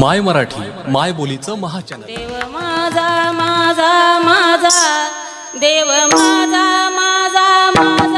माय मराठी माय बोलीचं महाचन देव माझा माझा माझा देव माझा माझा माझा.